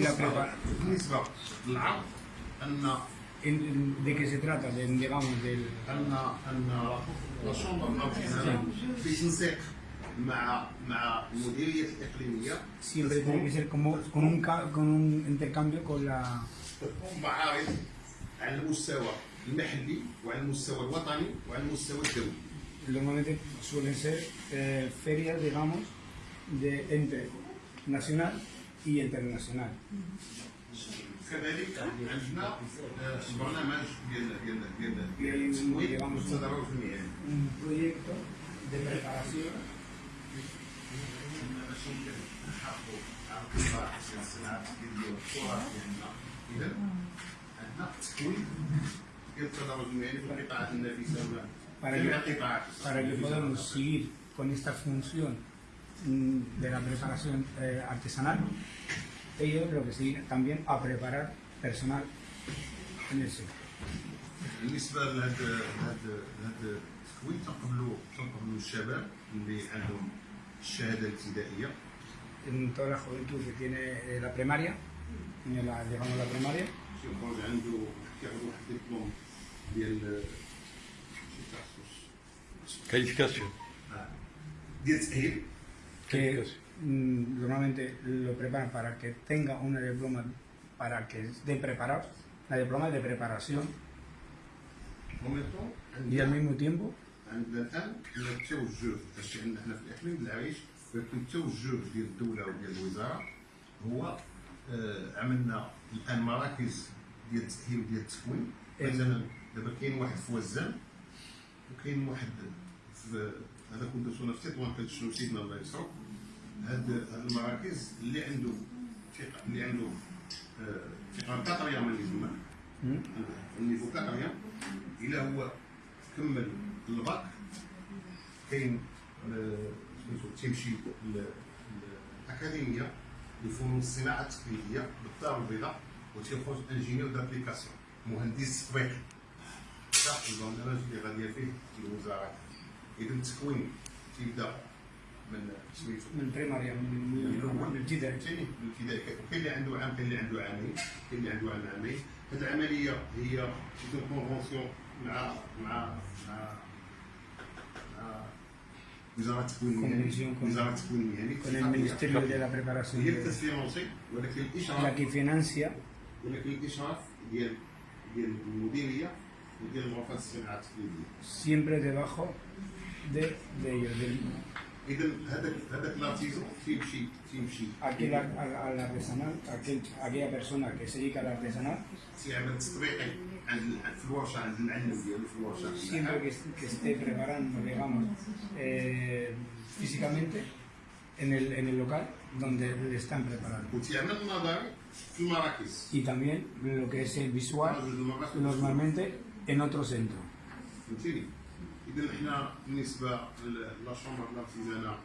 la preparación. ¿De qué se trata? De, digamos, del... Siempre tiene que ser como, con, un, con un intercambio con la... Normalmente suelen ser eh, ferias, digamos, de, entre nacional y internacional. Llevamos un proyecto de preparación. Para que, para que podamos seguir con esta función. de la preparación eh, artesanal, ellos lo que siguen también a preparar personal en el sector. بالنسبه لهذا هذا هذا التكوين تنقبلوا تنقبلوا الشباب اللي عندهم الشهاده الابتدائيه En toda la juventud que tiene eh, la primaria, tiene la, digamos la primaria, تيخرج عنده كياخذ واحد الدبلوم ديال شي تخصص Qualification. آه. ديال التاهيل que mm, normalmente lo preparan para que tenga una diploma para que esté preparado, la diploma de preparación وميطون y al mismo tiempo عندنا الان عندنا التوجه الشيء عندنا حنا في الاقليم العريش ولكن التوجه ديال الدوله وديال الوزاره هو آه، عملنا الان مراكز ديال التاهيل وديال التكوين إيه. مثلا دابا كاين واحد في وزان وكاين واحد في هذا كنت في تطوان كنتشنو سيدنا الله يسعو هاد هاد المراكز اللي عنده ثقه اللي عنده آه، ثقة كاتريا من يسمى. النيفو كاتريا إلى هو كمل الباك. كاين آه، سميتو تيمشي الاكاديميه لفنون الصناعة التقليديه بالدار البيضاء وتيخرج ingénieur d'application مهندس تطبيق صح البرنامج اللي غادي فيه الوزاره إذا التكوين تيبدا من سميتو من primaria, من من- من الابتدائي. فهمتيني من الابتدائي. كاين اللي عنده عام كاين اللي عنده عامين كاين اللي عنده عام عامين. هذه العملية هي c'est une convention مع مع مع وزارة التكوين المهني. وزارة التكوين المهني. El Ministerio de la Preparación, هي كتفينونسي ولكن الاشراف que financia ولكن الإشراف ديال ديال المديرية وديال غرفة الصناعة التقليديه siempre debajo de, ellos. Del, aquel, a, a, artesanal, aquel, aquella persona que se dedica al artesanal siempre que, que esté preparando digamos eh, físicamente en el, en el local donde le están preparando. Y también lo que es el visual normalmente en otro centro. اذا حنا بالنسبة لا شومبر لارتيزانا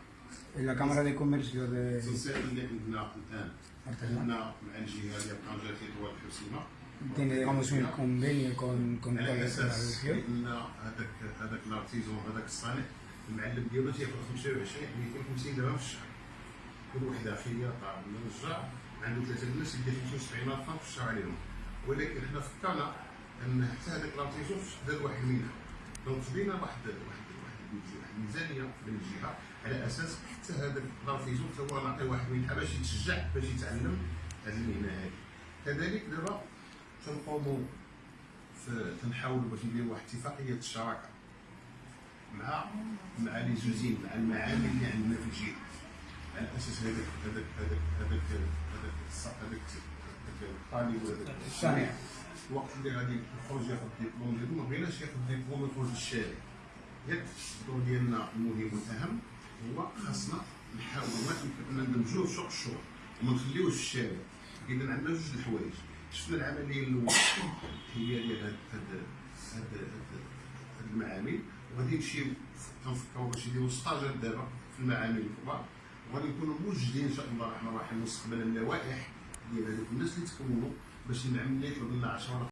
la Cámara de Comercio de التنسيق اللي عندنا الآن. عندنا مع الجهة ديال طنجه تطوان الحسيمه tiene, digamos, un convenio con, con toda على أساس. إن هذاك هذاك ال artisan هذاك الصانع المعلم ديالو تياخذ 25 250 درهم في الشهر. كل وحده ولا نجار عنده ثلاثة الناس يدير 75 الف في الشهر عليهم. ولكن حنا فكرنا أن حتى هذاك ال artisan دار واحد منها. donc بينا واحد واحد واحد الميزانية من الجهة على أساس حتى هذاك ال artisan حتى هو نعطيه واحد منها باش يتشجع باش يتعلم هذه المهنة هذه. كذلك دابا تنقوموا تنحاولوا باش نديروا واحد اتفاقية الشراكة مع مع لي زوزين مع المعامل اللي عندنا في الجهة. على أساس هذاك هذاك هذاك هذاك هذاك هذاك الطالب هذاك الصانع الوقت اللي غادي يخرج ياخذ الدبلوم ديالو للشارع ياك الدور ديالنا المهم والاهم هو خاصنا نحاول ما يمكن ندمجوه في سوق الشغل وما نخليوش في الشارع. إذا عندنا جوج الحوايج. شفنا العملية الأولى هي ديال هاد هاد المعامل. وغادي نمشيو تنفكروا باش يديروا ستاجات دابا في المعامل الكبار وغادي نكونوا موجدين إن شاء الله الرحمن الرحيم مستقبلا اللوائح ديال هذوك الناس اللي تكونوا باش العملية يطلب لنا 10